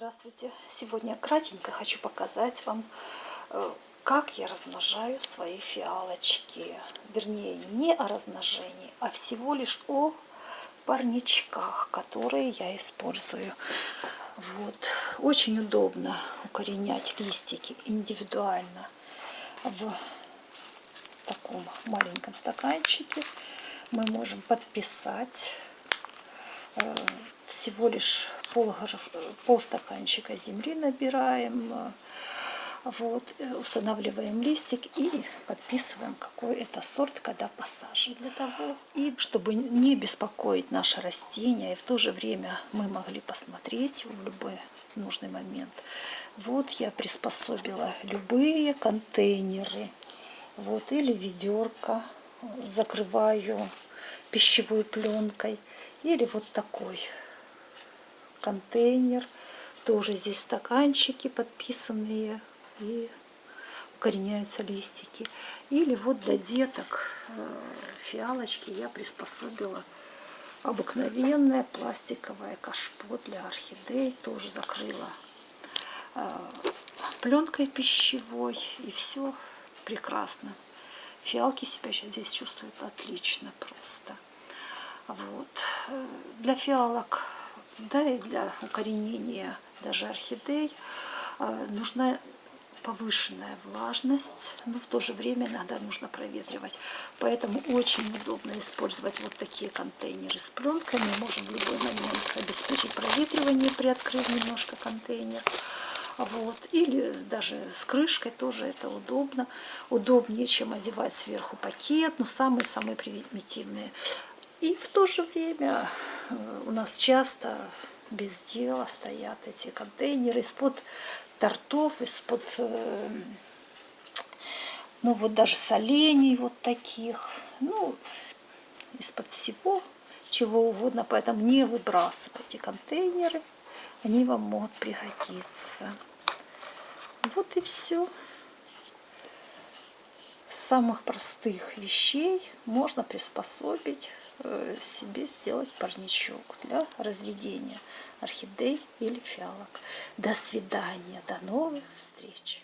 Здравствуйте! Сегодня кратенько хочу показать вам, э, как я размножаю свои фиалочки. Вернее, не о размножении, а всего лишь о парничках, которые я использую. Вот. Очень удобно укоренять листики индивидуально в таком маленьком стаканчике. Мы можем подписать э, всего лишь пол, пол стаканчика земли набираем, э, вот, э, устанавливаем листик и подписываем, какой это сорт, когда посажен. Для того, и чтобы не беспокоить наше растение, и в то же время мы могли посмотреть в любой нужный момент. Вот я приспособила любые контейнеры, вот, или ведерко, закрываю пищевой пленкой, или вот такой контейнер. Тоже здесь стаканчики подписанные и укореняются листики. Или вот для деток э, фиалочки я приспособила обыкновенное пластиковое кашпо для орхидей. Тоже закрыла э, пленкой пищевой. И все прекрасно. Фиалки себя здесь чувствуют отлично просто. Вот. Э, для фиалок да, и для укоренения даже орхидей а, нужна повышенная влажность, но в то же время иногда нужно проветривать. Поэтому очень удобно использовать вот такие контейнеры с пленкой. Мы можем в любой момент обеспечить проветривание, приоткрыв немножко контейнер. Вот. Или даже с крышкой тоже это удобно. Удобнее, чем одевать сверху пакет, но самые-самые примитивные. И в то же время у нас часто без дела стоят эти контейнеры из-под тортов, из-под, э, ну вот даже солений вот таких, ну, из-под всего, чего угодно. Поэтому не выбрасывайте контейнеры, они вам могут пригодиться. Вот и все самых простых вещей можно приспособить э, себе сделать парничок для разведения орхидей или фиалок. До свидания, до новых встреч!